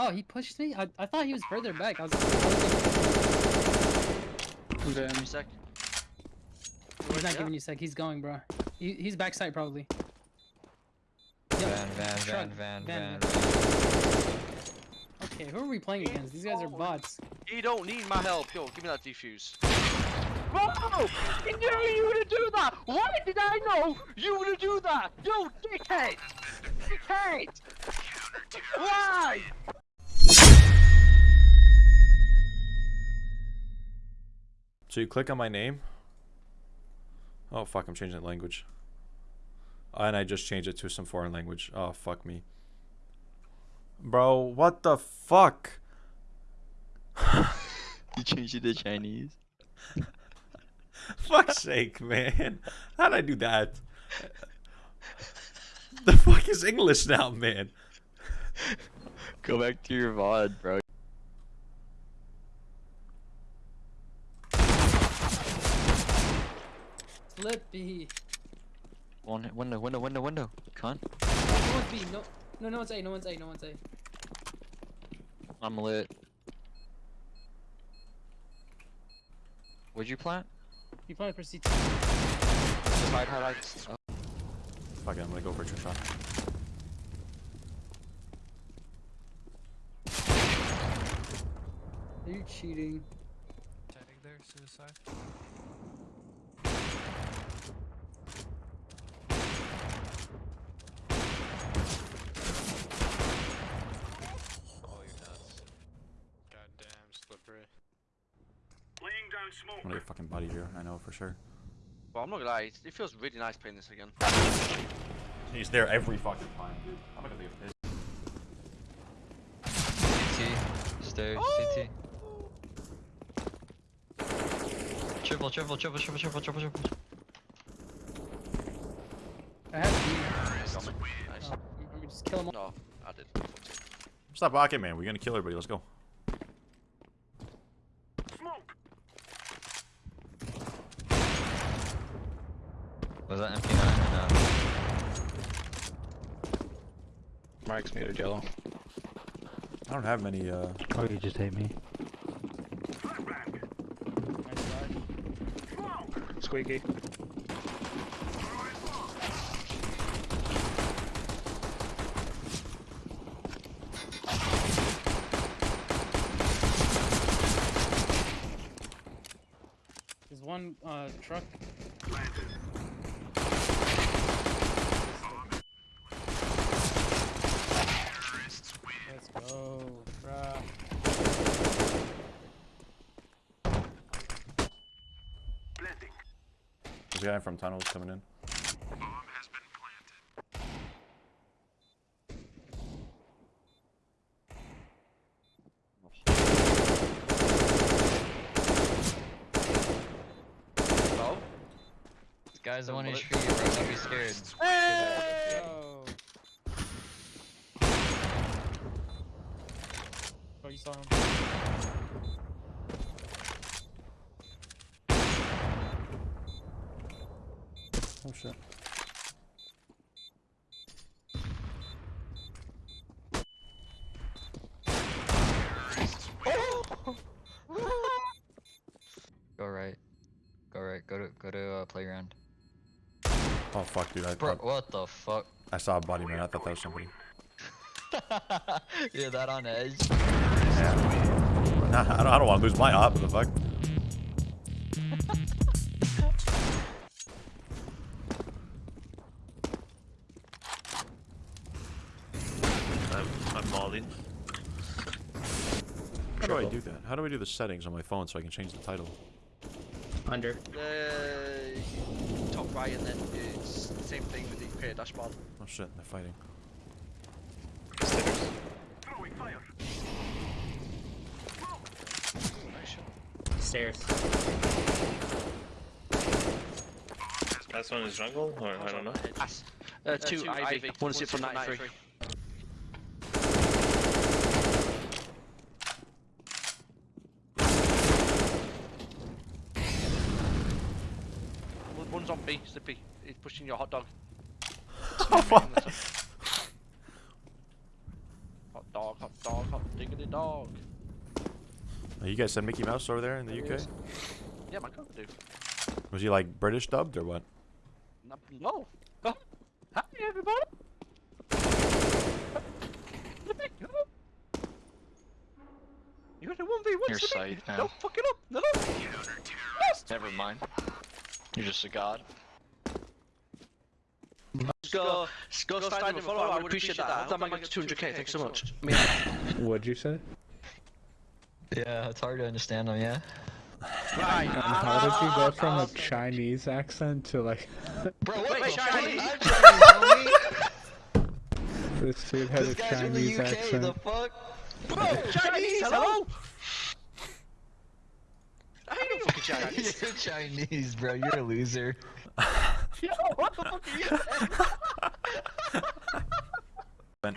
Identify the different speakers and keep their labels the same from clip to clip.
Speaker 1: Oh, he pushed me? I, I thought he was further back. I was.
Speaker 2: Okay.
Speaker 3: Give me a sec.
Speaker 1: He's not
Speaker 3: Yeah.
Speaker 1: giving you sec. He's going, bro. He, he's backside probably.
Speaker 4: Van, van,
Speaker 1: Truck,
Speaker 4: van, van,
Speaker 1: van,
Speaker 4: van.
Speaker 1: Okay, who are we playing against? These guys are bots.
Speaker 3: You don't need my help. Yo, give me that defuse. Bro! I knew you were gonna do that! Why did I know you were gonna do that? You dickhead! Dickhead! Why?
Speaker 5: So you click on my name. Oh fuck, I'm changing the language. Oh, and I just changed it to some foreign language. Oh fuck me. Bro, what the fuck?
Speaker 4: You changed it to Chinese.
Speaker 5: Fuck's sake, man. How'd I do that? The fuck is English now, man?
Speaker 4: Go back to your VOD, bro.
Speaker 1: Slippy.
Speaker 4: One window, window, window, window. Cunt.
Speaker 1: Oh, no one's B. No, no, no one's A. No one's A. No one's A.
Speaker 4: I'm lit. Would you plant?
Speaker 1: You planted for CT.
Speaker 4: Just hide, hide, hide. Oh.
Speaker 5: Fuck it, I'm gonna go for a trick shot.
Speaker 1: Are you cheating?
Speaker 6: Tag there, suicide. Oh, you're nuts. Goddamn slippery.
Speaker 5: I'm gonna get fucking body here, I know for sure.
Speaker 3: Well, I'm not gonna lie. It it feels really nice playing this again.
Speaker 5: He's there every fucking time, dude. I'm not gonna leave pissed.
Speaker 4: CT. Stairs, CT. Oh! Triple, triple, triple, triple, triple, triple, triple.
Speaker 1: I have B.
Speaker 3: Got me. Nice.
Speaker 1: Oh, let me just kill him. all.
Speaker 3: No, I did.
Speaker 5: Stop rocket, man. We're gonna kill everybody. Let's go.
Speaker 4: Was that MP9 or no?
Speaker 2: Mike's muted yellow.
Speaker 5: I don't have many, uh.
Speaker 7: Oh, you just hate me.
Speaker 2: Squeaky.
Speaker 1: There's one uh, truck. Let's go, bruh.
Speaker 5: There's a guy from tunnels coming in.
Speaker 3: No?
Speaker 4: This guy's the one who
Speaker 3: Bullet.
Speaker 4: shoot you, bro. Don't be scared.
Speaker 1: Oh. Oh, you saw him.
Speaker 5: Oh shit.
Speaker 4: Go right. Go right. Go to go to uh, playground.
Speaker 5: Oh fuck, dude. I,
Speaker 4: Bro,
Speaker 5: I,
Speaker 4: what the fuck?
Speaker 5: I saw a body, man. I thought that was somebody.
Speaker 4: You're that on edge.
Speaker 5: Yeah. Nah, I don't, I don't want to lose my op. What the fuck?
Speaker 8: I'm, I'm Molly.
Speaker 5: How do I do that? How do I do the settings on my phone so I can change the title?
Speaker 2: Under.
Speaker 3: Uh, top right, and then it's the same thing with the create dashboard.
Speaker 5: Oh shit, they're fighting.
Speaker 2: Stairs.
Speaker 3: Nice
Speaker 2: Stairs.
Speaker 8: Last one is jungle, or I don't know.
Speaker 3: Pass. Uh, two,
Speaker 8: two,
Speaker 3: Ivy.
Speaker 8: Ivy.
Speaker 3: One is it from 93. One- One's on B, Slippy. He's pushing your hot dog.
Speaker 5: Oh, fuck.
Speaker 3: Hot dog. dog, hot dog, hot diggity dog.
Speaker 5: Oh, You guys said Mickey Mouse over there in the
Speaker 1: There
Speaker 5: UK?
Speaker 1: is.
Speaker 3: Yeah, my god, dude.
Speaker 5: Was he like British dubbed or what?
Speaker 3: No. no. Oh. Hi, everybody. You got a 1v1
Speaker 7: Your
Speaker 3: Slippy.
Speaker 7: sight, yeah.
Speaker 3: Don't fuck it up. No.
Speaker 7: Never mind. You're just a god.
Speaker 3: Go, go, stand and follow. I would appreciate that. I thought I might get to 200k. Thanks so much.
Speaker 2: What'd you say?
Speaker 4: Yeah, it's hard to understand them, yeah?
Speaker 3: Right.
Speaker 6: How did you go from a. Chinese accent to like
Speaker 4: Bro, what
Speaker 3: Wait, Chinese?
Speaker 4: fuck? I'm Chinese, homie!
Speaker 6: this dude had
Speaker 4: This
Speaker 6: a
Speaker 4: guy's from the
Speaker 6: Chinese
Speaker 4: UK,
Speaker 6: accent?
Speaker 4: the fuck?
Speaker 3: Bro, Chinese, hello? I ain't no fucking Chinese.
Speaker 4: You're Chinese, bro. You're a loser.
Speaker 3: Yo, what the fuck are you
Speaker 5: Ben.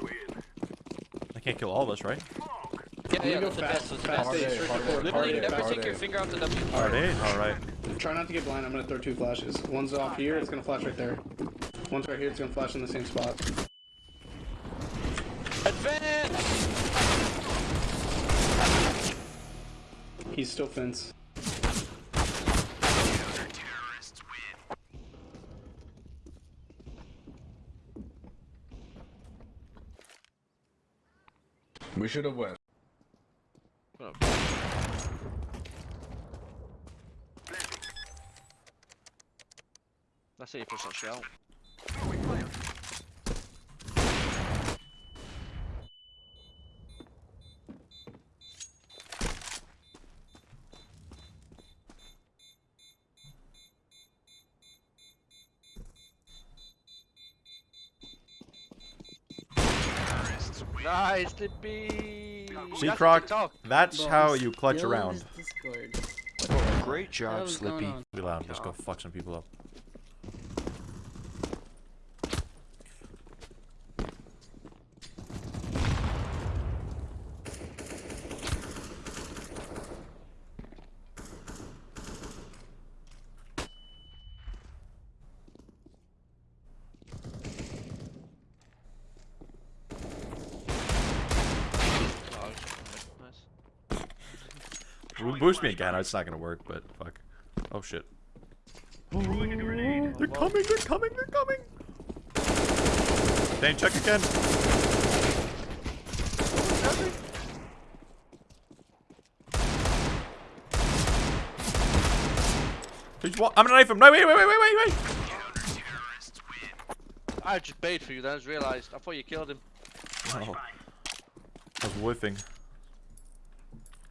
Speaker 5: I can't kill all of us, right?
Speaker 3: Yeah, yeah,
Speaker 9: go
Speaker 3: that's the
Speaker 9: fast-
Speaker 3: best. That's the
Speaker 9: fast
Speaker 3: best.
Speaker 9: A, search the court,
Speaker 3: Literally, never take
Speaker 9: A.
Speaker 3: your finger off the W.
Speaker 5: Alright, alright.
Speaker 9: Try not to get blind. I'm gonna throw two flashes. One's off here. It's gonna flash right there. One's right here. It's gonna flash in the same spot.
Speaker 3: Advance!
Speaker 9: He's still fence.
Speaker 6: We should have went.
Speaker 3: Let's see if it's actually out. Nice, Slippy!
Speaker 5: See,
Speaker 3: That's
Speaker 5: Croc? That's
Speaker 1: Bro,
Speaker 5: how you clutch
Speaker 1: still
Speaker 5: around.
Speaker 1: this
Speaker 7: Great job, Slippy.
Speaker 5: Be loud. Let's go fuck some people up.
Speaker 3: Oh, nice.
Speaker 5: Bo- Boost me again. It's not gonna work, but fuck. Oh shit. They're coming, they're coming, they're coming! Dane, check again. He's wa- I'm gonna knife him. No, wait, wait, wait, wait, wait, wait.
Speaker 3: I just bait for you, then I just realised. I thought you killed him.
Speaker 5: Oh. I was whiffing.